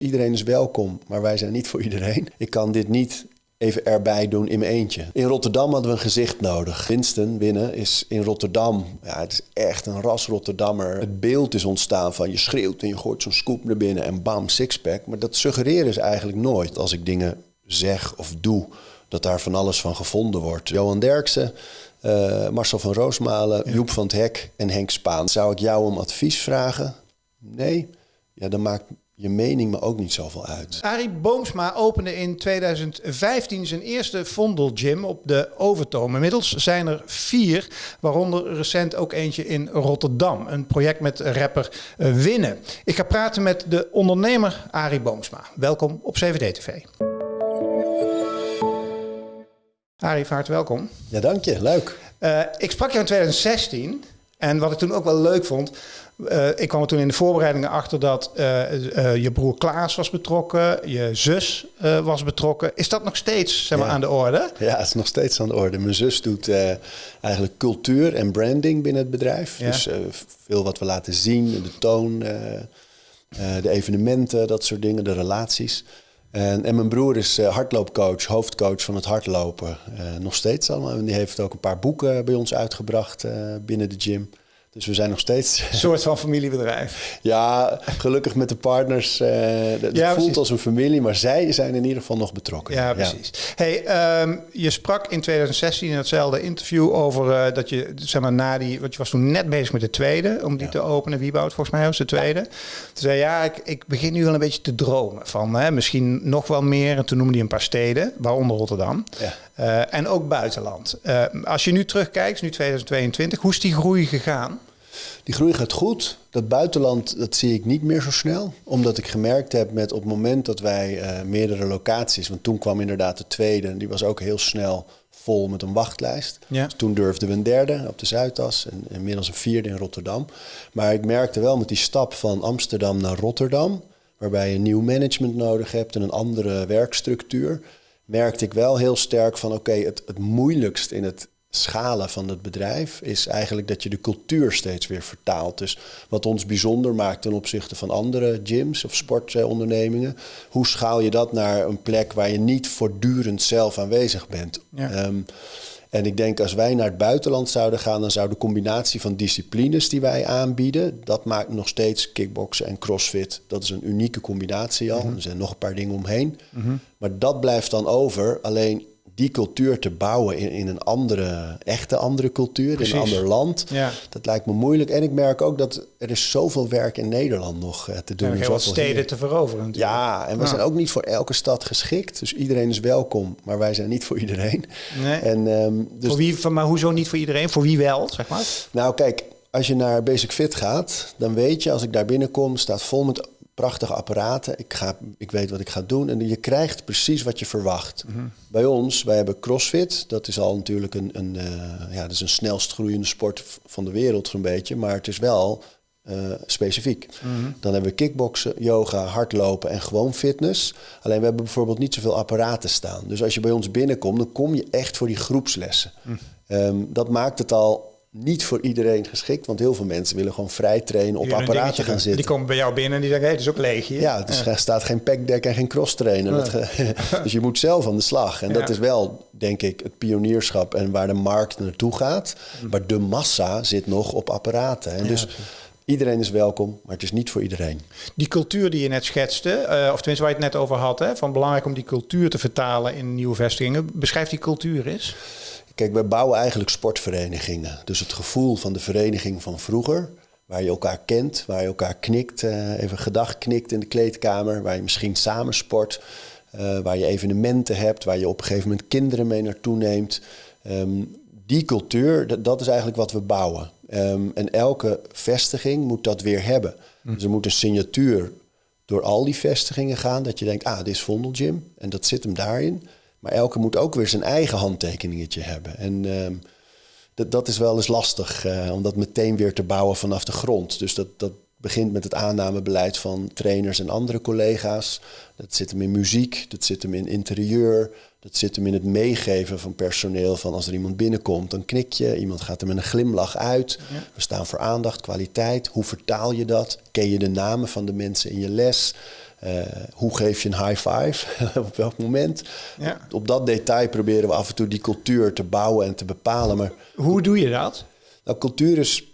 Iedereen is welkom, maar wij zijn niet voor iedereen. Ik kan dit niet even erbij doen in mijn eentje. In Rotterdam hadden we een gezicht nodig. Winston winnen is in Rotterdam. Ja, het is echt een ras Rotterdammer. Het beeld is ontstaan van je schreeuwt en je gooit zo'n scoop naar binnen en bam, sixpack. Maar dat suggereren ze eigenlijk nooit als ik dingen zeg of doe. Dat daar van alles van gevonden wordt. Johan Derksen, uh, Marcel van Roosmalen, Joep van het Hek en Henk Spaan. Zou ik jou om advies vragen? Nee. Ja, dan maakt je mening me ook niet zoveel uit. Arie Boomsma opende in 2015 zijn eerste Gym op de Overtoom. Inmiddels zijn er vier, waaronder recent ook eentje in Rotterdam. Een project met rapper uh, Winnen. Ik ga praten met de ondernemer Arie Boomsma. Welkom op CVD-TV. Arie, van harte welkom. Ja, dank je. Leuk. Uh, ik sprak jou in 2016 en wat ik toen ook wel leuk vond, uh, ik kwam er toen in de voorbereidingen achter dat uh, uh, je broer Klaas was betrokken, je zus was betrokken. Is dat nog steeds zeg maar, aan de orde? Ja, het is nog steeds aan de orde. Mijn zus doet eigenlijk cultuur en branding binnen het bedrijf. Dus veel wat we laten zien, de toon, de evenementen, dat soort dingen, de relaties. En, en mijn broer is hardloopcoach, hoofdcoach van het hardlopen. nog steeds allemaal. En die heeft ook een paar boeken bij ons uitgebracht binnen de gym. Dus we zijn nog steeds... Een soort van familiebedrijf. ja, gelukkig met de partners. Uh, het ja, voelt als een familie, maar zij zijn in ieder geval nog betrokken. Ja, precies. Hey, um, je sprak in 2016 in hetzelfde interview over uh, dat je, zeg maar, na die... Want je was toen net bezig met de tweede, om die te openen. Wieboud, volgens mij was de tweede. Toen zei ja, ik, ik begin nu wel een beetje te dromen van hè, misschien nog wel meer. En toen noemde hij een paar steden, waaronder Rotterdam. Uh, en ook buitenland. als je nu terugkijkt, nu 2022, hoe is die groei gegaan? Die groei gaat goed. Dat buitenland, dat zie ik niet meer zo snel. Omdat ik gemerkt heb met op het moment dat wij uh, meerdere locaties... want toen kwam inderdaad de tweede en die was ook heel snel vol met een wachtlijst. Ja. Dus toen durfden we een derde op de Zuidas en inmiddels een vierde in Rotterdam. Maar ik merkte wel met die stap van Amsterdam naar Rotterdam... waarbij je nieuw management nodig hebt en een andere werkstructuur... merkte ik wel heel sterk van oké, het, het moeilijkst in het schalen van het bedrijf is eigenlijk dat je de cultuur steeds weer vertaalt. Dus wat ons bijzonder maakt ten opzichte van andere gyms of sportondernemingen, hoe schaal je dat naar een plek waar je niet voortdurend zelf aanwezig bent? Ehm, en ik denk als wij naar het buitenland zouden gaan, dan zou de combinatie van disciplines die wij aanbieden, dat maakt nog steeds kickboksen en crossfit. Dat is een unieke combinatie al. Mhm. Er zijn nog een paar dingen omheen. Mhm. Maar dat blijft dan over. Alleen die cultuur te bouwen in, in een andere, echte andere cultuur, in een ander land. Ja. Dat lijkt me moeilijk. En ik merk ook dat er is zoveel werk in Nederland nog uh, te doen. Er heel steden te veroveren natuurlijk. Ja, en we zijn ook niet voor elke stad geschikt. Dus iedereen is welkom, maar wij zijn niet voor iedereen. Nee. En, um, dus voor wie, maar hoezo niet voor iedereen? Voor wie wel, zeg maar? Nou kijk, als je naar Basic Fit gaat, dan weet je als ik daar binnenkom, staat vol met prachtige apparaten. Ik, ga, ik weet wat ik ga doen. En je krijgt precies wat je verwacht. Mhm. Bij ons, wij hebben CrossFit. Dat is al natuurlijk een, een, uh, ja, dat is een snelst groeiende sport van de wereld zo'n beetje. Maar het is wel uh, specifiek. Mhm. Dan hebben we kickboksen, yoga, hardlopen en gewoon fitness. Alleen we hebben bijvoorbeeld niet zoveel apparaten staan. Dus als je bij ons binnenkomt, dan kom je echt voor die groepslessen. Mhm. Ehm, dat maakt het al niet voor iedereen geschikt. Want heel veel mensen willen gewoon vrij trainen, op apparaten gaan zitten. Die komen bij jou binnen en die zeggen, hé, hey, het is ook leeg hier. Ja, er staat geen packdeck en geen cross trainen. dus je moet zelf aan de slag. En dat is wel, denk ik, het pionierschap en waar de markt naartoe gaat. Mm. Maar de massa zit nog op apparaten. En dus... Iedereen is welkom, maar het is niet voor iedereen. Die cultuur die je net schetste, uh, of tenminste waar je het net over had, hè, van belangrijk om die cultuur te vertalen in nieuwe vestigingen. Beschrijf die cultuur eens. Kijk, wij bouwen eigenlijk sportverenigingen. Dus het gevoel van de vereniging van vroeger, waar je elkaar kent, waar je elkaar knikt, uh, even gedag knikt in de kleedkamer, waar je misschien samen sport, uh, waar je evenementen hebt, waar je op een gegeven moment kinderen mee naartoe neemt. Um, die cultuur, dat is eigenlijk wat we bouwen. Um, en elke vestiging moet dat weer hebben. Hm. Dus er moet een signatuur door al die vestigingen gaan, dat je denkt, ah, dit is Vondel Gym en dat zit hem daarin. Maar elke moet ook weer zijn eigen handtekeningetje hebben. En uh, dat, dat is wel eens lastig uh, om dat meteen weer te bouwen vanaf de grond. Dus dat, dat begint met het aannamebeleid van trainers en andere collega's. Dat zit hem in muziek, dat zit hem in interieur, dat zit hem in het meegeven van personeel. Van als er iemand binnenkomt, dan knik je. Iemand gaat er met een glimlach uit. We staan voor aandacht, kwaliteit. Hoe vertaal je dat? Ken je de namen van de mensen in je les? Hoe geef je een high five? op welk moment? Ja. Op dat detail proberen we af en toe die cultuur te bouwen en te bepalen. Maar hoe doe je dat? Nou, cultuur is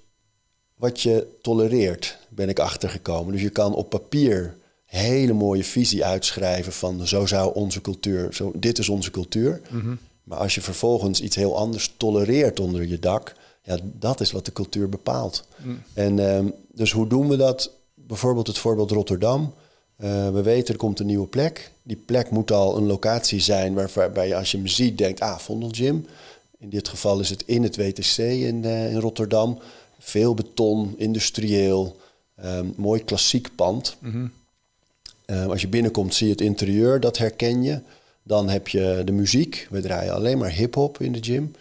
wat je tolereert, ben ik achtergekomen. Dus je kan op papier hele mooie visie uitschrijven van zo zou onze cultuur, zo, dit is onze cultuur. Mhm. Maar als je vervolgens iets heel anders tolereert onder je dak, ja, dat is wat de cultuur bepaalt. Mm. En ehm, dus hoe doen we dat? Bijvoorbeeld het voorbeeld Rotterdam. Eh, we weten er komt een nieuwe plek. Die plek moet al een locatie zijn waarbij je als je hem ziet denkt, ah, Vondel Gym. In dit geval is het in het WTC in, uh, in Rotterdam. Veel beton, industrieel, um, mooi klassiek pand. Mhm. Uh, als je binnenkomt zie je het interieur, dat herken je. Dan heb je de muziek. We draaien alleen maar hip-hop in de gym.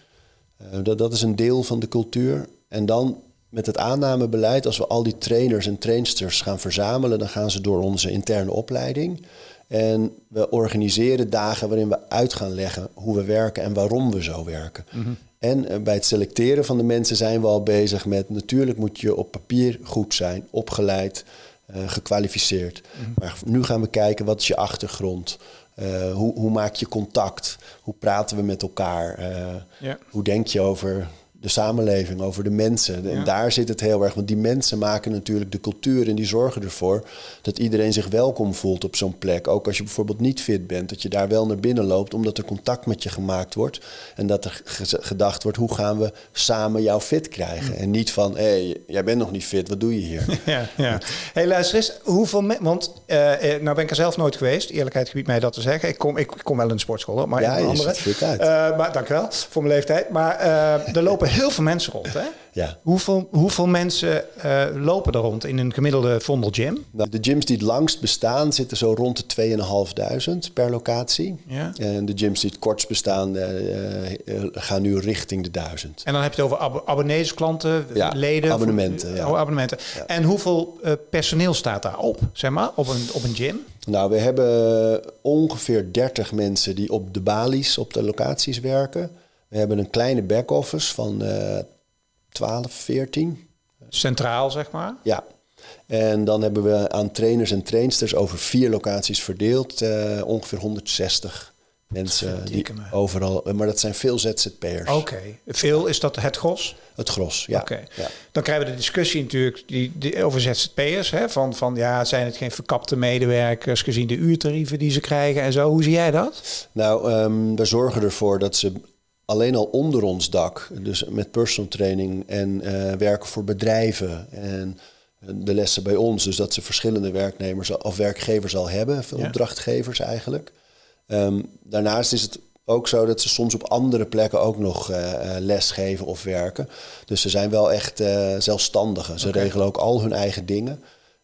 Uh, dat, dat is een deel van de cultuur. En dan met het aannamebeleid, als we al die trainers en trainsters gaan verzamelen, dan gaan ze door onze interne opleiding. En we organiseren dagen waarin we uit gaan leggen hoe we werken en waarom we zo werken. Mhm. En uh, bij het selecteren van de mensen zijn we al bezig met natuurlijk moet je op papier goed zijn, opgeleid, uh, gekwalificeerd. Mhm. Maar nu gaan we kijken wat is je achtergrond. Uh, hoe, hoe, maak je contact? Hoe praten we met elkaar? Hoe denk je over de samenleving, over de mensen. En daar zit het heel erg. Want die mensen maken natuurlijk de cultuur en die zorgen ervoor dat iedereen zich welkom voelt op zo'n plek. Ook als je bijvoorbeeld niet fit bent, dat je daar wel naar binnen loopt, omdat er contact met je gemaakt wordt. En dat er gedacht wordt, hoe gaan we samen jou fit krijgen? En niet van, hé, hey, jij bent nog niet fit, wat doe je hier? Ja, ja. hey, luister eens, hoeveel... Want, uh, nou ben ik er zelf nooit geweest, eerlijkheid gebied mij dat te zeggen. Ik kom, ik kom wel in de sportschool, hoor, maar ja, in andere. Uh, maar dank wel voor mijn leeftijd. Maar uh, er lopen heel veel mensen rond, hè? Ja. Hoeveel, hoeveel mensen uh, lopen er rond in een gemiddelde Vondel Gym? Nou, de gyms die het langst bestaan zitten zo rond de 2.500 per locatie. Ja. En de gyms die het kortst bestaan uh, uh, gaan nu richting de 1000. En dan heb je het over ab abonnees, klanten, ja, leden? abonnementen. Ja. Oh, abonnementen. Ja. En hoeveel personeel staat daar op, zeg maar, op een, op een gym? Nou, we hebben ongeveer 30 mensen die op de balies, op de locaties werken. We hebben een kleine back-office van uh, 12, 14. Centraal, zeg maar? Ja. En dan hebben we aan trainers en trainsters over vier locaties verdeeld uh, ongeveer 160 mensen die me. overal. Maar dat zijn veel ZZP'ers. Oké. Okay. Veel is dat het gros? Het gros, ja. Oké. Okay. Ja. Dan krijgen we de discussie natuurlijk die, die, over ZZP'ers. Hè? Van, van ja, zijn het geen verkapte medewerkers gezien de uurtarieven die ze krijgen en zo? Hoe zie jij dat? Nou, um, we zorgen ervoor dat ze alleen al onder ons dak, dus met personal training en uh, werken voor bedrijven en de lessen bij ons, dus dat ze verschillende werknemers of werkgevers al hebben, veel ja. opdrachtgevers eigenlijk. Um, daarnaast is het ook zo dat ze soms op andere plekken ook nog uh, les geven of werken. Dus ze zijn wel echt uh, zelfstandigen. Ze okay. regelen ook al hun eigen dingen.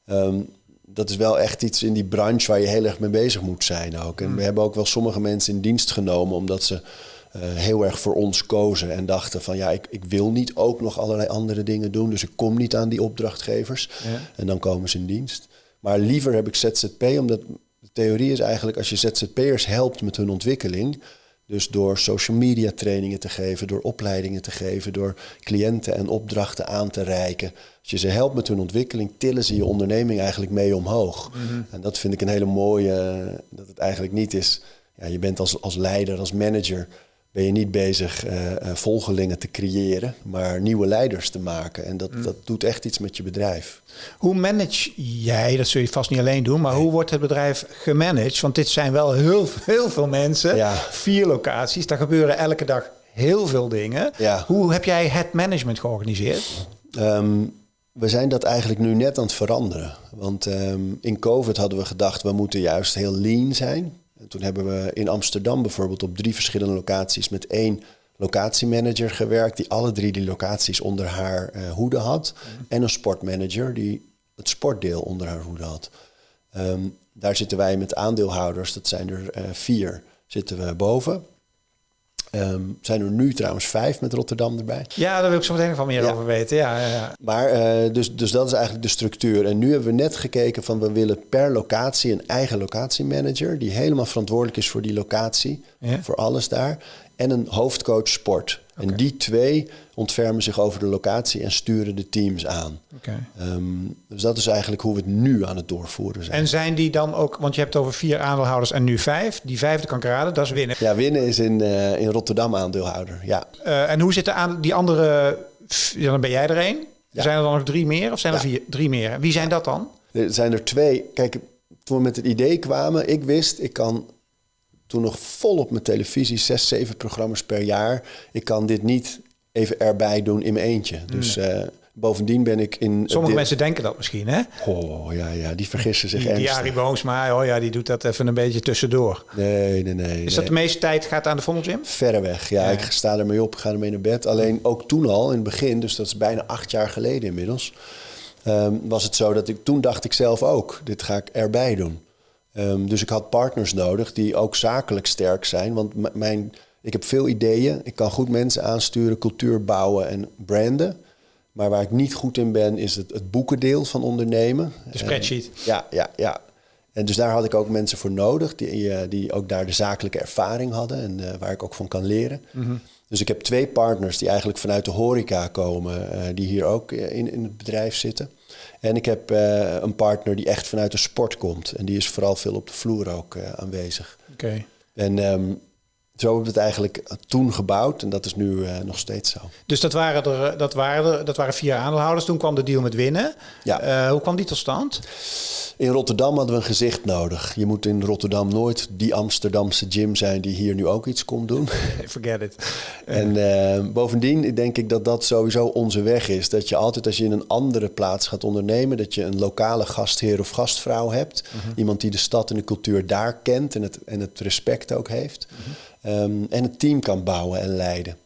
Um, dat is wel echt iets in die branche waar je heel erg mee bezig moet zijn ook. En mm. we hebben ook wel sommige mensen in dienst genomen omdat ze uh, heel erg voor ons kozen en dachten van ja, ik, ik wil niet ook nog allerlei andere dingen doen, dus ik kom niet aan die opdrachtgevers. Ja. En dan komen ze in dienst. Maar liever heb ik ZZP, omdat de theorie is eigenlijk als je ZZP'ers helpt met hun ontwikkeling, dus door social media trainingen te geven, door opleidingen te geven, door cliënten en opdrachten aan te reiken. Als je ze helpt met hun ontwikkeling, tillen ze je onderneming eigenlijk mee omhoog. Mm -hmm. En dat vind ik een hele mooie, dat het eigenlijk niet is, ja, je bent als, als leider, als manager, ben je niet bezig uh, uh, volgelingen te creëren, maar nieuwe leiders te maken. En dat, mm. dat doet echt iets met je bedrijf. Hoe manage jij, dat zul je vast niet alleen doen, maar nee. hoe wordt het bedrijf gemanaged? Want dit zijn wel heel, heel veel mensen, ja. vier locaties, daar gebeuren elke dag heel veel dingen. Ja. Hoe heb jij het management georganiseerd? Um, we zijn dat eigenlijk nu net aan het veranderen. Want um, in COVID hadden we gedacht, we moeten juist heel lean zijn. En toen hebben we in Amsterdam bijvoorbeeld op drie verschillende locaties met één locatiemanager gewerkt, die alle drie die locaties onder haar uh, hoede had. Mm. En een sportmanager die het sportdeel onder haar hoede had. Um, daar zitten wij met aandeelhouders, dat zijn er uh, vier, zitten we boven. Um, zijn er nu trouwens vijf met Rotterdam erbij. Ja, daar wil ik zo meteen van meer ja. over weten. Ja, ja, ja. Maar uh, dus, dus dat is eigenlijk de structuur. En nu hebben we net gekeken van we willen per locatie een eigen locatiemanager die helemaal verantwoordelijk is voor die locatie, voor alles daar. En een hoofdcoach sport. En die twee ontfermen zich over de locatie en sturen de teams aan. Ehm, dus dat is eigenlijk hoe we het nu aan het doorvoeren zijn. En zijn die dan ook, want je hebt over vier aandeelhouders en nu vijf. Die vijfde kan ik raden, dat is winnen. Ja, winnen is in, eh, in Rotterdam aandeelhouder. Ja. Eh, en hoe zitten aan die andere, dan ben jij er één. Ja. Zijn er dan nog drie meer of zijn er Ja. vier, drie meer? Wie zijn dat dan? Er zijn er twee. Kijk, toen we met het idee kwamen, ik wist, ik kan toen nog vol op mijn televisie, zes, zeven programma's per jaar. Ik kan dit niet even erbij doen in mijn eentje. Dus eh, bovendien ben ik in... Sommige dit- mensen denken dat misschien, hè? Oh, ja, ja, die vergissen zich Die, die ernstig. Arie Boomsma, oh ja, die doet dat even een beetje tussendoor. Nee, nee, nee. Is dat de meeste tijd gaat aan de Vondel Gym? Verreweg, ja. Ja. Ik sta ermee op, ga ermee naar bed. Alleen ook toen al, in het begin, dus dat is bijna acht jaar geleden inmiddels... ehm, was het zo dat ik toen dacht ik zelf ook, dit ga ik erbij doen. Ehm, dus ik had partners nodig die ook zakelijk sterk zijn. Want mijn, ik heb veel ideeën, ik kan goed mensen aansturen, cultuur bouwen en branden. Maar waar ik niet goed in ben, is het, het boekendeel van ondernemen. De spreadsheet. En- ja, ja, ja. En dus daar had ik ook mensen voor nodig die, eh, die ook daar de zakelijke ervaring hadden en eh, waar ik ook van kan leren. Dus ik heb twee partners die eigenlijk vanuit de horeca komen, eh, die hier ook in, in het bedrijf zitten. En ik heb eh, een partner die echt vanuit de sport komt en die is vooral veel op de vloer ook eh, aanwezig. Oké. En ehm, zo hebben we het eigenlijk toen gebouwd en dat is nu eh, nog steeds zo. Dus dat waren, er, dat, waren er, dat waren vier aandeelhouders. Toen kwam de deal met winnen. Ja. Eh, hoe kwam die tot stand? In Rotterdam hadden we een gezicht nodig. Je moet in Rotterdam nooit die Amsterdamse gym zijn die hier nu ook iets komt doen. Forget it. En eh, bovendien denk ik dat dat sowieso onze weg is. Dat je altijd als je in een andere plaats gaat ondernemen, dat je een lokale gastheer of gastvrouw hebt. Iemand die de stad en de cultuur daar kent en het, en het respect ook heeft. Ehm, en het team kan bouwen en leiden.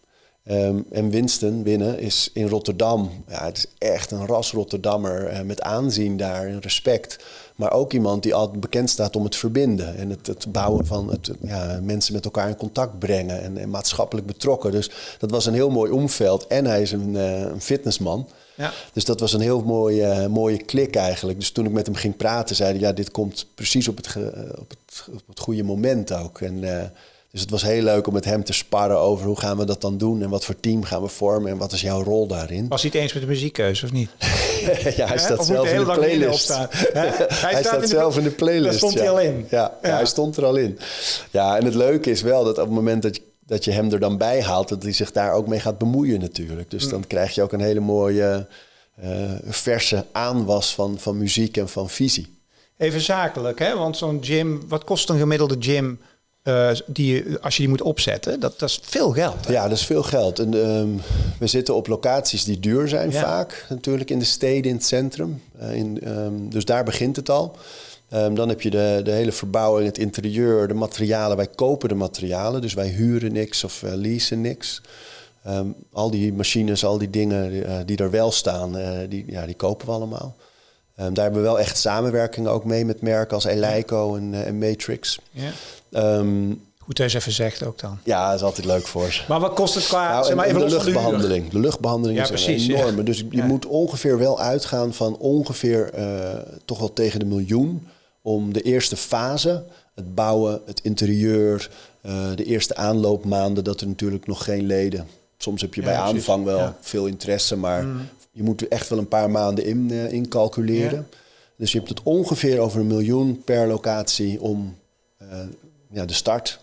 Ehm, en Winston winnen is in Rotterdam. Ja, het is echt een ras Rotterdammer eh, met aanzien daar en respect. Maar ook iemand die altijd bekend staat om het verbinden. En het, het bouwen van het, ja, mensen met elkaar in contact brengen. En, en maatschappelijk betrokken. Dus dat was een heel mooi omveld. En hij is een, eh, een fitnessman. Ja. Dus dat was een heel mooie, eh, mooie klik eigenlijk. Dus toen ik met hem ging praten, zei hij... ja, dit komt precies op het, op het, op het goede moment ook. En, dus het was heel leuk om met hem te sparren over... hoe gaan we dat dan doen en wat voor team gaan we vormen... en wat is jouw rol daarin. Was hij het eens met de muziekkeuze of niet? ja, hij staat zelf in de playlist. Hij Hij, staat de- zelf in de playlist. Daar stond ja. hij al in. Ja, ja. Ja. hij stond er al in. Ja, en het leuke is wel dat op het moment dat je, dat je hem er dan bij haalt... dat hij zich daar ook mee gaat bemoeien natuurlijk. Mm. Dus dan krijg je ook een hele mooie eh, verse aanwas van, van muziek en van visie. Even zakelijk, hè? Want zo'n gym, wat kost een gemiddelde gym eh, die als je die moet opzetten? Dat, dat is veel geld. Hè? Ja, dat is veel geld. En, ehm, we zitten op locaties die duur zijn Ja. vaak. Natuurlijk in de steden, in het centrum. Eh, in, ehm, dus daar begint het al. Ehm, dan heb je de, de hele verbouwing, het interieur, de materialen. Wij kopen de materialen, dus wij huren niks of eh, leasen niks. Al die machines, al die dingen die er wel staan, die, ja, die kopen we allemaal. Ehm, daar hebben we wel echt samenwerking ook mee met merken als Eleiko en, eh, en Matrix. Ja. Ehm, Goed eens even zegt ook dan. ja, dat is altijd leuk voor ze. Maar wat kost het qua, Nou, zeg maar en- even en de luchtbehandeling. De luchtbehandeling Ja, is precies, een ja. enorme. Dus je Ja. moet ongeveer wel uitgaan van ongeveer eh, toch wel tegen de miljoen om de eerste fase, het bouwen, het interieur, eh, de eerste aanloopmaanden, dat er natuurlijk nog geen leden. Soms heb je bij aanvang wel. Mm. veel interesse, maar je moet er echt wel een paar maanden in, in calculeren. Dus je hebt het ongeveer over een miljoen per locatie om eh, ja, de start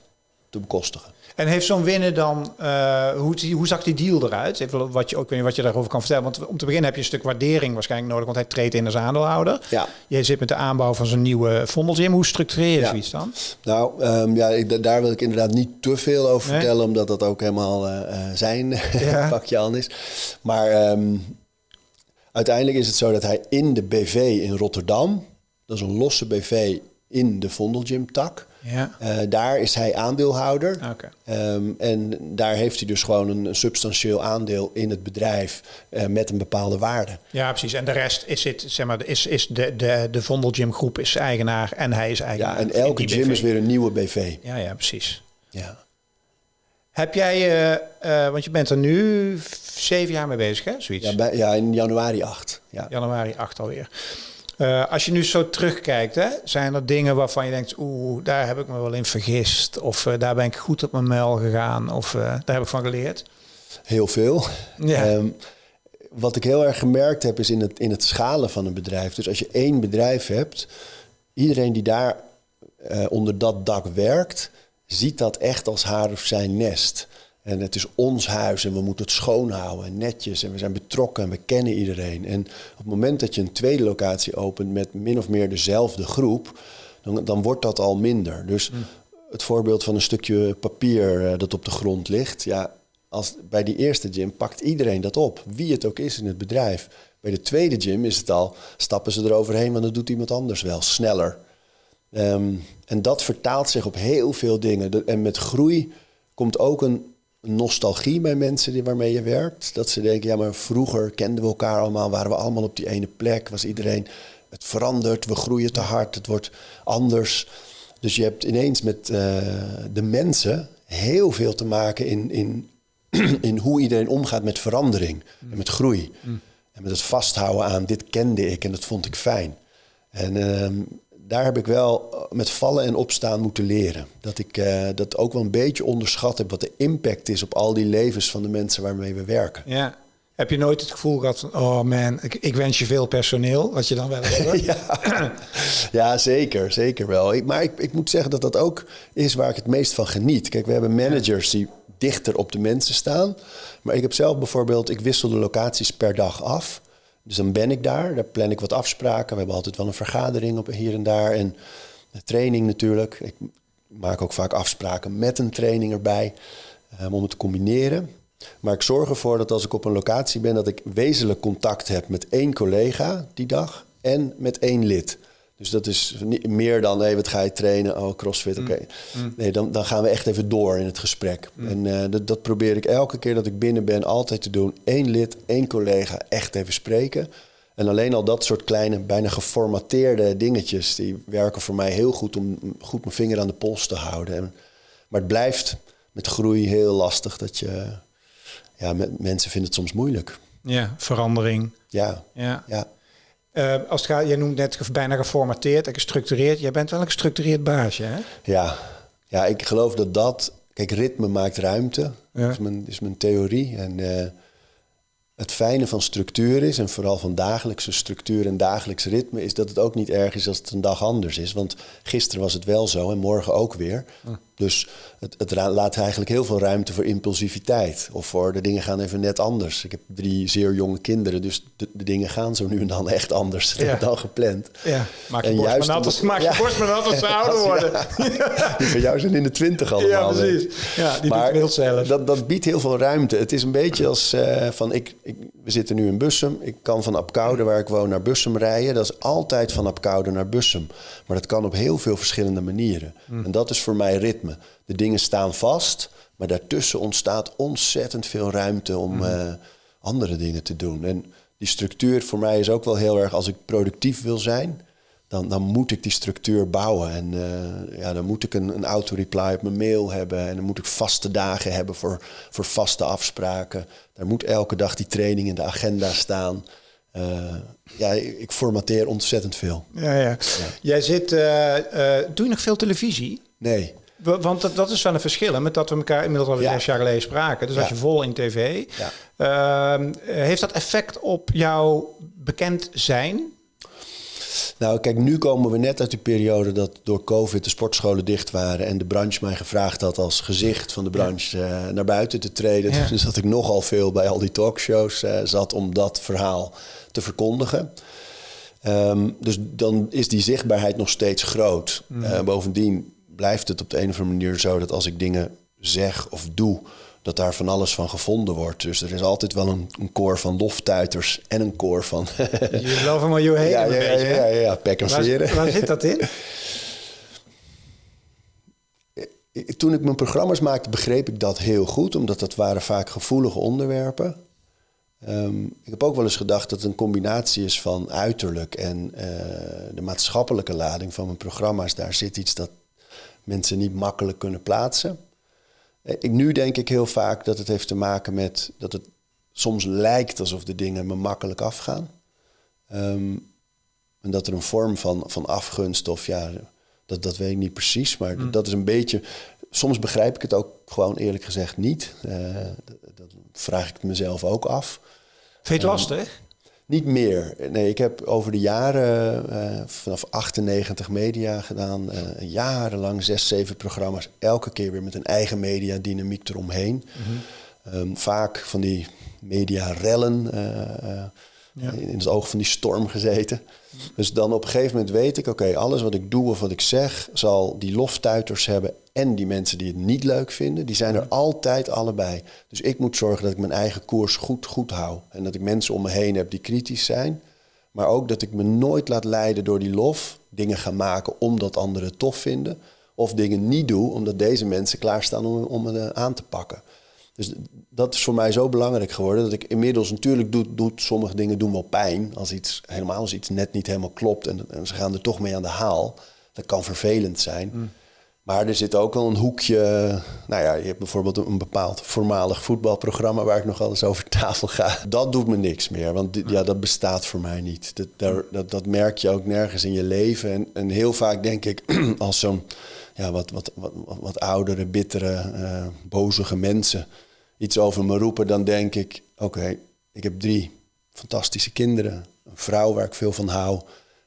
te bekostigen. En heeft zo'n winnen dan, eh, hoe, hoe zag die deal eruit? Even wat je, ook, wat je daarover kan vertellen. Want om te beginnen heb je een stuk waardering waarschijnlijk nodig, want hij treedt in als aandeelhouder. Ja. Je zit met de aanbouw van zo'n nieuwe vondelgym. Hoe structureer je Ja. zoiets dan? Nou, ehm, ja, ik, da- daar wil ik inderdaad niet te veel over Nee? vertellen, omdat dat ook helemaal zijn Ja. pakje aan is. Maar ehm, uiteindelijk is het zo dat hij in de BV in Rotterdam, dat is een losse BV in de Vondelgym tak, Ja. eh, daar is hij aandeelhouder. Oké. Ehm, en daar heeft hij dus gewoon een, een substantieel aandeel in het bedrijf eh, met een bepaalde waarde. Ja, precies. En de rest is, het, zeg maar, is, is de, de, de Vondelgym groep is eigenaar en hij is eigenaar. Ja, en elke gym BV. is weer een nieuwe BV. Ja, ja, precies. Ja. Heb jij, eh, eh, want je bent er nu zeven jaar mee bezig, hè? Zoiets. Ja, bij- ja, in januari 8. Ja. Januari 8 alweer. Eh, als je nu zo terugkijkt, hè, zijn er dingen waarvan je denkt, oeh, daar heb ik me wel in vergist. Of daar ben ik goed op mijn muil gegaan. Of daar heb ik van geleerd. Heel veel. Ja. Ehm, wat ik heel erg gemerkt heb, is in het, in het schalen van een bedrijf. Dus als je één bedrijf hebt, iedereen die daar onder dat dak werkt, ziet dat echt als haar of zijn nest. En het is ons huis en we moeten het schoonhouden en netjes. En we zijn betrokken en we kennen iedereen. En op het moment dat je een tweede locatie opent met min of meer dezelfde groep, dan, dan wordt dat al minder. Dus het voorbeeld van een stukje papier eh, dat op de grond ligt. Ja, als, bij die eerste gym pakt iedereen dat op, wie het ook is in het bedrijf. Bij de tweede gym is het al, stappen ze eroverheen, want dat doet iemand anders wel, sneller. Ehm, en dat vertaalt zich op heel veel dingen. De- en met groei komt ook een nostalgie bij mensen die, waarmee je werkt. Dat ze denken, ja, maar vroeger kenden we elkaar allemaal, waren we allemaal op die ene plek, was iedereen, het verandert, we groeien te hard, het wordt anders. Dus je hebt ineens met eh, de mensen heel veel te maken in, in, in hoe iedereen omgaat met verandering en met groei. En met het vasthouden aan dit kende ik en dat vond ik fijn. En ehm, daar heb ik wel eh, met vallen en opstaan moeten leren. Dat ik eh, dat ook wel een beetje onderschat heb wat de impact is op al die levens van de mensen waarmee we werken. Ja. Heb je nooit het gevoel gehad van, oh man, ik, ik wens je veel personeel, wat je dan wel hoort? Ja, ja zeker, zeker wel. Ik, maar ik, ik moet zeggen dat dat ook is waar ik het meest van geniet. Kijk, we hebben managers die dichter op de mensen staan. Maar ik heb zelf bijvoorbeeld, ik wissel de locaties per dag af. Dus dan ben ik daar, daar plan ik wat afspraken. We hebben altijd wel een vergadering op hier en daar. En training natuurlijk. Ik maak ook vaak afspraken met een training erbij. um, om het te combineren. Maar ik zorg ervoor dat als ik op een locatie ben, dat ik wezenlijk contact heb met één collega die dag en met één lid. Dus dat is niet meer dan, hé, wat ga je trainen? Oh, crossfit, oké. Nee, dan, dan gaan we echt even door in het gesprek. En eh, dat, dat probeer ik elke keer dat ik binnen ben altijd te doen. Eén lid, één collega, echt even spreken. En alleen al dat soort kleine, bijna geformateerde dingetjes... die werken voor mij heel goed om goed mijn vinger aan de pols te houden. En, maar het blijft met groei heel lastig dat je... Ja, met, mensen vinden het soms moeilijk. Ja, verandering. Ja, Ja. ja. Eh, als het gaat, jij noemt net bijna geformateerd en gestructureerd. Jij bent wel een gestructureerd baasje, hè? Ja, ja ik geloof dat dat... Kijk, ritme maakt ruimte. Ja. Dat is mijn, is mijn theorie. En eh, het fijne van structuur is... en vooral van dagelijkse structuur en dagelijks ritme... is dat het ook niet erg is als het een dag anders is. Want gisteren was het wel zo en morgen ook weer. Dus het, het laat eigenlijk heel veel ruimte voor impulsiviteit. Of voor de dingen gaan even net anders. Ik heb drie zeer jonge kinderen... dus de, de dingen gaan zo nu en dan echt anders Ja. dan gepland. Ja. Maak je En borst maar nat als, omdat- maak je Ja. borst maar nat als ze ouder worden. Die van jou zijn in de twintig allemaal. Ja, precies. Ja, die maar doet zelf. Dat, dat biedt heel veel ruimte. Het is een beetje als eh, van, ik, ik, we zitten nu in Bussum. Ik kan van Apkoude, waar ik woon, naar Bussum rijden. Dat is altijd van Apkoude naar Bussum. Maar dat kan op heel veel verschillende manieren. Hmm. En dat is voor mij ritme. De dingen staan vast, maar daartussen ontstaat ontzettend veel ruimte om Hmm. eh, andere dingen te doen. En die structuur voor mij is ook wel heel erg, als ik productief wil zijn, dan, dan moet ik die structuur bouwen. En eh, ja, dan moet ik een, een auto-reply op mijn mail hebben. En dan moet ik vaste dagen hebben voor, voor vaste afspraken. Daar moet elke dag die training in de agenda staan. Eh, ja, ik formateer ontzettend veel. Ja, ja. Jij zit... doe je nog veel televisie? Nee. Wa- Want dat, dat is wel een verschil, hè, met dat we elkaar inmiddels al Ja. zes jaar geleden spraken. Dus als je vol in tv... Ehm, heeft dat effect op jouw bekend zijn? Nou, kijk, nu komen we net uit die periode dat door COVID de sportscholen dicht waren en de branche mij gevraagd had als gezicht van de branche eh, naar buiten te treden. Ja. Dus dat ik nogal veel bij al die talkshows eh, zat om dat verhaal te verkondigen. Ehm, dus dan is die zichtbaarheid nog steeds groot. Eh, bovendien blijft het op de een of andere manier zo dat als ik dingen zeg of doe, dat daar van alles van gevonden wordt. Dus er is altijd wel een, een koor van loftuiters en een koor van Je geloof maar je heen ja, een ja, beetje. ja, hè? ja, ja, pek en Waar, waar zit dat in? Toen ik mijn programma's maakte, begreep ik dat heel goed, omdat dat waren vaak gevoelige onderwerpen. Ehm, ik heb ook wel eens gedacht dat het een combinatie is van uiterlijk en eh, de maatschappelijke lading van mijn programma's. Daar zit iets dat mensen niet makkelijk kunnen plaatsen. Eh, Ik, nu denk ik heel vaak dat het heeft te maken met dat het soms lijkt alsof de dingen me makkelijk afgaan. Ehm, en dat er een vorm van, van afgunst of ja, dat, dat weet ik niet precies. Maar dat is een beetje soms begrijp ik het ook gewoon eerlijk gezegd niet. Uh, dat, vraag ik mezelf ook af. Vind je het lastig? Niet meer. Nee, ik heb over de jaren uh, vanaf 98 media gedaan. Uh, jarenlang zes, zeven programma's. Elke keer weer met een eigen media dynamiek eromheen. Mm um, vaak van die media rellen. Uh, ja. in het oog van die storm gezeten. Dus dan op een gegeven moment weet ik, oké, alles wat ik doe of wat ik zeg, zal die loftuiters hebben en die mensen die het niet leuk vinden, die zijn er altijd allebei. Dus ik moet zorgen dat ik mijn eigen koers goed, goed hou. En dat ik mensen om me heen heb die kritisch zijn. Maar ook dat ik me nooit laat leiden door die lof. Dingen gaan maken omdat anderen het tof vinden. Of dingen niet doe omdat deze mensen klaarstaan om, om me aan te pakken. Dus dat is voor mij zo belangrijk geworden dat ik inmiddels natuurlijk doet, doet sommige dingen doen wel pijn. Als iets helemaal als iets net niet helemaal klopt en, en ze gaan er toch mee aan de haal. Dat kan vervelend zijn. Mm. Maar er zit ook wel een hoekje. Nou ja, je hebt bijvoorbeeld een bepaald voormalig voetbalprogramma waar ik nog alles over tafel ga. Dat doet me niks meer, want ja, dat bestaat voor mij niet. Dat, daar, dat, dat merk je ook nergens in je leven. En, en heel vaak denk ik, als zo'n ja, wat, wat, wat, wat oudere, bittere, uh, bozige mensen iets over me roepen, dan denk ik: oké, ik heb drie fantastische kinderen, een vrouw waar ik veel van hou,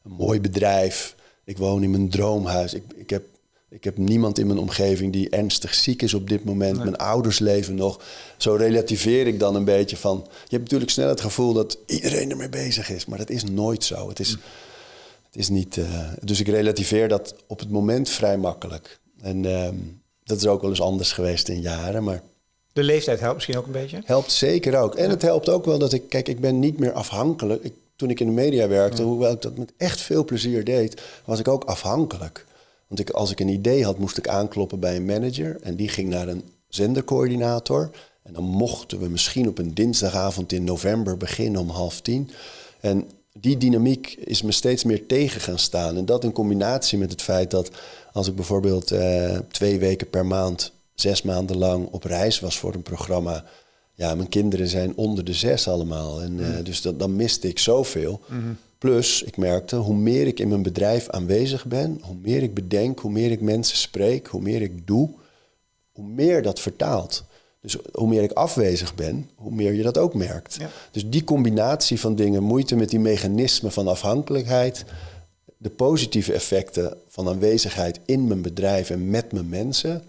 een mooi bedrijf. Ik woon in mijn droomhuis. Ik, ik, heb, ik heb niemand in mijn omgeving die ernstig ziek is op dit moment. Mijn ouders leven nog. Zo relativeer ik dan een beetje van. Je hebt natuurlijk snel het gevoel dat iedereen ermee bezig is, maar dat is nooit zo. Het is, het is niet. Uh, dus ik relativeer dat op het moment vrij makkelijk. En um, dat is ook wel eens anders geweest in jaren, maar de leeftijd helpt misschien ook een beetje? Helpt zeker ook. En het helpt ook wel dat ik, kijk, ik ben niet meer afhankelijk. Ik, toen ik in de media werkte, hoewel ik dat met echt veel plezier deed, was ik ook afhankelijk. Want ik, als ik een idee had, moest ik aankloppen bij een manager. En die ging naar een zendercoördinator. En dan mochten we misschien op een dinsdagavond in november beginnen om half tien. En die dynamiek is me steeds meer tegen gaan staan. En dat in combinatie met het feit dat als ik bijvoorbeeld eh, twee weken per maand zes maanden lang op reis was voor een programma. Ja, mijn kinderen zijn onder de zes allemaal. En, uh, dus dat, dan miste ik zoveel. Mm Plus, ik merkte, hoe meer ik in mijn bedrijf aanwezig ben, hoe meer ik bedenk, hoe meer ik mensen spreek, hoe meer ik doe, hoe meer dat vertaalt. Dus hoe meer ik afwezig ben, hoe meer je dat ook merkt. Dus die combinatie van dingen, moeite met die mechanismen van afhankelijkheid, de positieve effecten van aanwezigheid in mijn bedrijf en met mijn mensen,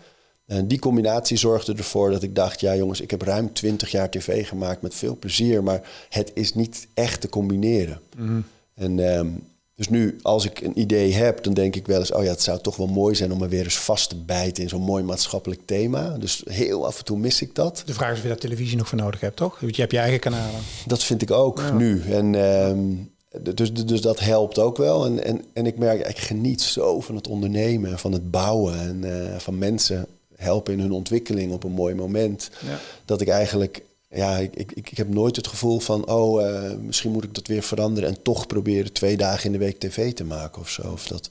en die combinatie zorgde ervoor dat ik dacht, ja jongens, ik heb ruim 20 jaar tv gemaakt met veel plezier, maar het is niet echt te combineren. Mhm. En ehm, dus nu, als ik een idee heb, dan denk ik wel eens, oh ja, het zou toch wel mooi zijn om er weer eens vast te bijten in zo'n mooi maatschappelijk thema. Dus heel af en toe mis ik dat. De vraag is of je daar televisie nog voor nodig hebt, toch? Want je hebt je eigen kanalen. Dat vind ik ook nu. En ehm, dus, dus dat helpt ook wel. En, en, en ik merk, ik geniet zo van het ondernemen, van het bouwen en uh, van mensen helpen in hun ontwikkeling op een mooi moment. Ja. Dat ik eigenlijk, ja, ik, ik, ik heb nooit het gevoel van, oh, uh, misschien moet ik dat weer veranderen en toch proberen twee dagen in de week tv te maken of zo. Of dat,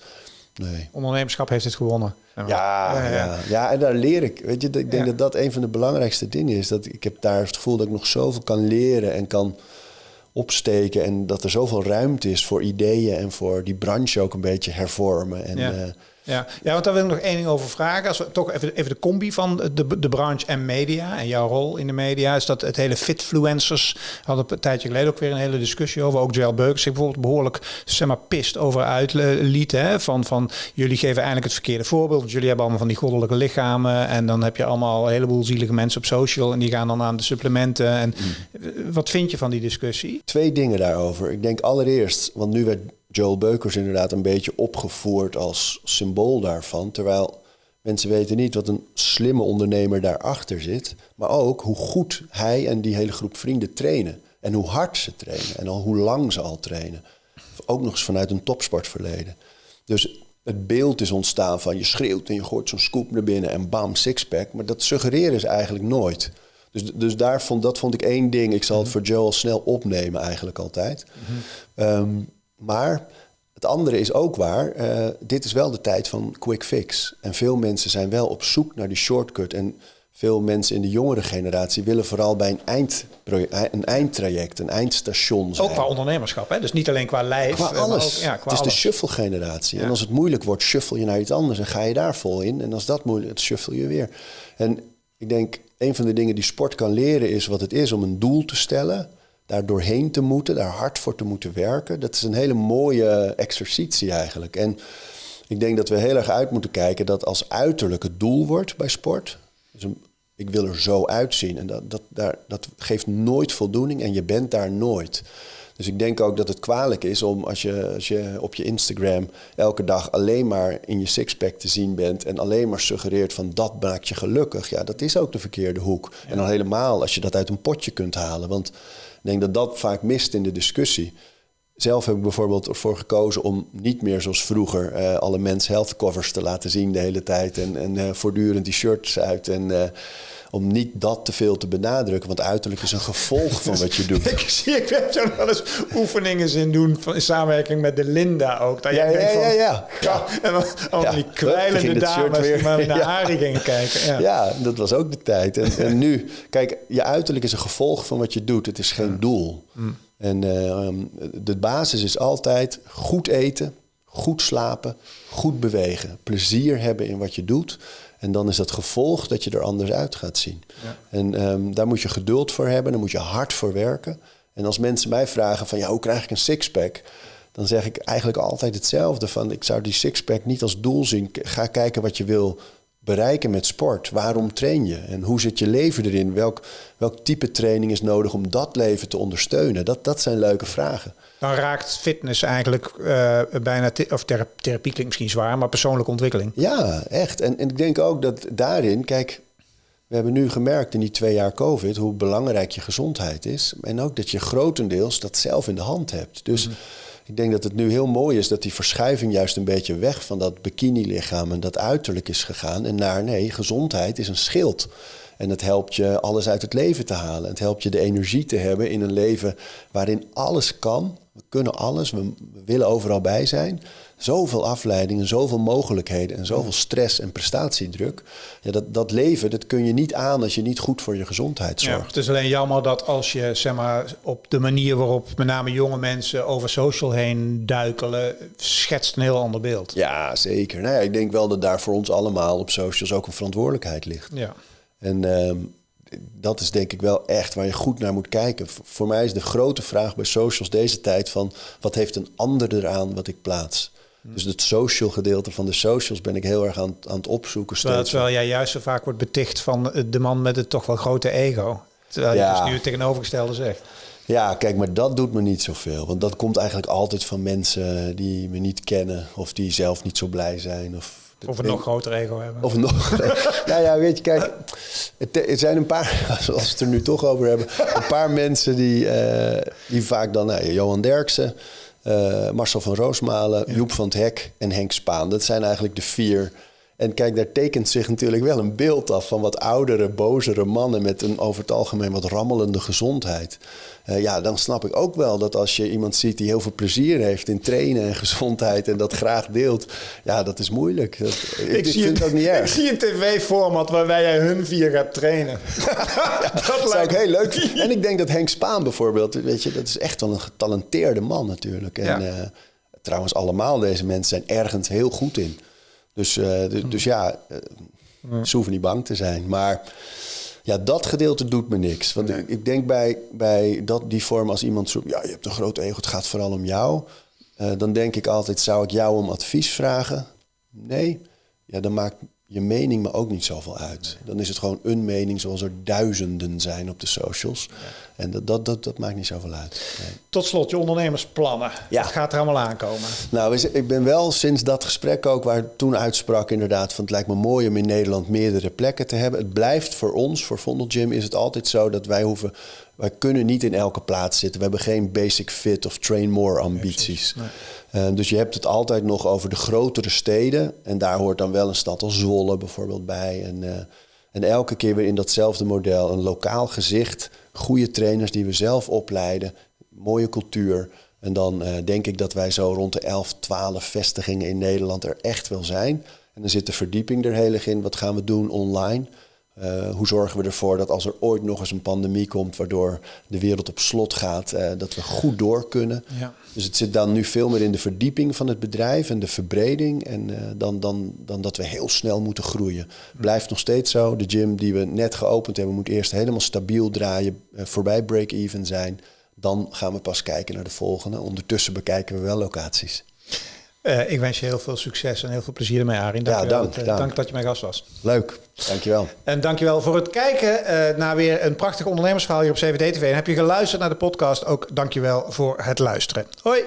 nee. Ondernemerschap heeft het gewonnen. Ja, ja, ja. ja, en daar leer ik. Weet je, ik denk dat dat een van de belangrijkste dingen is. Dat ik heb daar het gevoel dat ik nog zoveel kan leren en kan opsteken. En dat er zoveel ruimte is voor ideeën en voor die branche ook een beetje hervormen. En, uh, ja. ja, want daar wil ik nog één ding over vragen. Als we toch even, even de combi van de, de branche en media en jouw rol in de media, is dat het hele fitfluencers hadden een tijdje geleden ook weer een hele discussie over. Ook Joel Beukers zich bijvoorbeeld behoorlijk zeg maar, pist over uitliet. Hè? Van, van jullie geven eigenlijk het verkeerde voorbeeld. Want jullie hebben allemaal van die goddelijke lichamen. En dan heb je allemaal een heleboel zielige mensen op social. En die gaan dan aan de supplementen. En mm. wat vind je van die discussie? Twee dingen daarover. Ik denk allereerst, want nu werd Joel Beukers inderdaad een beetje opgevoerd als symbool daarvan. Terwijl mensen weten niet wat een slimme ondernemer daarachter zit. Maar ook hoe goed hij en die hele groep vrienden trainen. En hoe hard ze trainen. En al hoe lang ze al trainen. Ook nog eens vanuit een topsportverleden. Dus het beeld is ontstaan van je schreeuwt en je gooit zo'n scoop naar binnen en bam, sixpack. Maar dat suggereren ze eigenlijk nooit. Dus, dus daar vond, dat vond ik één ding. Ik zal het voor Joel snel opnemen eigenlijk altijd. Mm maar het andere is ook waar. Uh, dit is wel de tijd van quick fix. En veel mensen zijn wel op zoek naar die shortcut. En veel mensen in de jongere generatie willen vooral bij een, eind, een eindtraject, een eindstation zijn. Ook qua ondernemerschap, hè? dus niet alleen qua lijf. Qua alles. Ook, ja, qua het is de shuffle-generatie. En als het moeilijk wordt, shuffle je naar iets anders en ga je daar vol in. En als dat moeilijk is, shuffle je weer. En ik denk, een van de dingen die sport kan leren is wat het is om een doel te stellen. Daar doorheen te moeten, daar hard voor te moeten werken. Dat is een hele mooie exercitie eigenlijk. En ik denk dat we heel erg uit moeten kijken dat als uiterlijk het doel wordt bij sport. Dus een, ik wil er zo uitzien. En dat, dat, daar, dat geeft nooit voldoening en je bent daar nooit. Dus ik denk ook dat het kwalijk is om als je, als je op je Instagram elke dag alleen maar in je sixpack te zien bent en alleen maar suggereert van dat maakt je gelukkig. Ja, dat is ook de verkeerde hoek. En dan helemaal als je dat uit een potje kunt halen. Want denk dat dat vaak mist in de discussie. Zelf heb ik bijvoorbeeld ervoor gekozen om niet meer zoals vroeger uh, alle mens health covers te laten zien de hele tijd en, en uh, voortdurend die shirts uit en uh, om niet dat te veel te benadrukken, want uiterlijk is een gevolg van wat je doet. ik zie, ik heb zo wel eens oefeningen in doen van, in samenwerking met de Linda ook. Dat ja, ja, ja, ja, ja, En dan al die kwijlende dames die maar naar Arie gingen kijken. Ja. ja, dat was ook de tijd. En, en, nu, kijk, je uiterlijk is een gevolg van wat je doet. Het is geen doel. Mm. En uh, de basis is altijd goed eten, goed slapen, goed bewegen, plezier hebben in wat je doet. En dan is dat gevolg dat je er anders uit gaat zien. Ja. En um, daar moet je geduld voor hebben, daar moet je hard voor werken. En als mensen mij vragen van ja, hoe krijg ik een sixpack? Dan zeg ik eigenlijk altijd hetzelfde van ik zou die sixpack niet als doel zien. Ga kijken wat je wil bereiken met sport? Waarom train je? En hoe zit je leven erin? Welk, welk type training is nodig om dat leven te ondersteunen? Dat, dat zijn leuke vragen. Dan raakt fitness eigenlijk uh, bijna, of therapie klinkt misschien zwaar, maar persoonlijke ontwikkeling. Ja, echt. En, en ik denk ook dat daarin, kijk, we hebben nu gemerkt in die twee jaar COVID hoe belangrijk je gezondheid is. En ook dat je grotendeels dat zelf in de hand hebt. Dus. Mhm. Ik denk dat het nu heel mooi is dat die verschuiving juist een beetje weg van dat bikini-lichaam en dat uiterlijk is gegaan. En naar nee, gezondheid is een schild. En het helpt je alles uit het leven te halen. Het helpt je de energie te hebben in een leven waarin alles kan. We kunnen alles, we willen overal bij zijn zoveel afleidingen, zoveel mogelijkheden en zoveel stress en prestatiedruk. Ja, dat, dat leven, dat kun je niet aan als je niet goed voor je gezondheid zorgt. Ja, het is alleen jammer dat als je zeg maar, op de manier waarop met name jonge mensen over social heen duikelen, schetst een heel ander beeld. Ja, zeker. Nou ja, ik denk wel dat daar voor ons allemaal op socials ook een verantwoordelijkheid ligt. Ja. En ehm, dat is denk ik wel echt waar je goed naar moet kijken. Voor mij is de grote vraag bij socials deze tijd van wat heeft een ander eraan wat ik plaats? Dus het social gedeelte van de socials ben ik heel erg aan, aan het opzoeken. Terwijl, terwijl jij juist zo vaak wordt beticht van de man met het toch wel grote ego. Terwijl je dus nu het tegenovergestelde zegt. Ja, kijk, maar dat doet me niet zoveel. Want dat komt eigenlijk altijd van mensen die me niet kennen of die zelf niet zo blij zijn. Of, of een nog groter ego hebben. Of nog. nou ja, weet je, kijk, het, zijn een paar, als we het er nu toch over hebben, een paar mensen die, uh, die vaak dan, nou, Johan Derksen. Uh, Marcel van Roosmalen, Joep van het Hek en Henk Spaan. Dat zijn eigenlijk de vier. En kijk, daar tekent zich natuurlijk wel een beeld af van wat oudere, bozere mannen met een over het algemeen wat rammelende gezondheid. Uh, ja, dan snap ik ook wel dat als je iemand ziet die heel veel plezier heeft in trainen en gezondheid en dat graag deelt, ja, dat is moeilijk. Dat, ik, ik, zie vind het ook niet erg. Ik zie een tv-format waarbij jij hun vier gaat trainen. ja, dat zou ik heel leuk En ik denk dat Henk Spaan bijvoorbeeld, weet je, dat is echt wel een getalenteerde man natuurlijk. En ja. uh, trouwens, allemaal deze mensen zijn ergens heel goed in. Dus, uh, dus ja, ze hoeven niet bang te zijn. Maar ja, dat gedeelte doet me niks. Want ik, ik, denk bij, bij dat, die vorm als iemand zo... ja, je hebt een groot ego, het gaat vooral om jou. Uh, dan denk ik altijd, zou ik jou om advies vragen? Nee. Ja, dan maakt je mening me ook niet zoveel uit. Dan is het gewoon een mening zoals er duizenden zijn op de socials. En dat, dat, dat, dat, maakt niet zoveel uit. Tot slot, je ondernemersplannen. Ja. Wat gaat er allemaal aankomen? Nou, ik ben wel sinds dat gesprek ook, waar toen uitsprak inderdaad... van het lijkt me mooi om in Nederland meerdere plekken te hebben. Het blijft voor ons, voor Vondel Gym, is het altijd zo dat wij hoeven... wij kunnen niet in elke plaats zitten. We hebben geen basic fit of train more ambities. Nee, eh, dus je hebt het altijd nog over de grotere steden. En daar hoort dan wel een stad als Zwolle bijvoorbeeld bij. En, uh, en elke keer weer in datzelfde model. Een lokaal gezicht, goede trainers die we zelf opleiden, mooie cultuur. En dan uh, denk ik dat wij zo rond de 11, 12 vestigingen in Nederland er echt wel zijn. En dan zit de verdieping er heel erg in. Wat gaan we doen online? Uh, hoe zorgen we ervoor dat als er ooit nog eens een pandemie komt, waardoor de wereld op slot gaat, uh, dat we goed door kunnen. Ja. Dus het zit dan nu veel meer in de verdieping van het bedrijf en de verbreding, en, uh, dan, dan, dan dat we heel snel moeten groeien. Blijft nog steeds zo. De gym die we net geopend hebben, moet eerst helemaal stabiel draaien, voorbij break-even zijn. Dan gaan we pas kijken naar de volgende. Ondertussen bekijken we wel locaties. Uh, ik wens je heel veel succes en heel veel plezier ermee, Arin. Dank, ja, dank, dank. dank dat je mijn gast was. Leuk, dankjewel. En dankjewel voor het kijken uh, naar weer een prachtig ondernemersverhaal hier op CVD TV. En heb je geluisterd naar de podcast, ook dankjewel voor het luisteren. Hoi!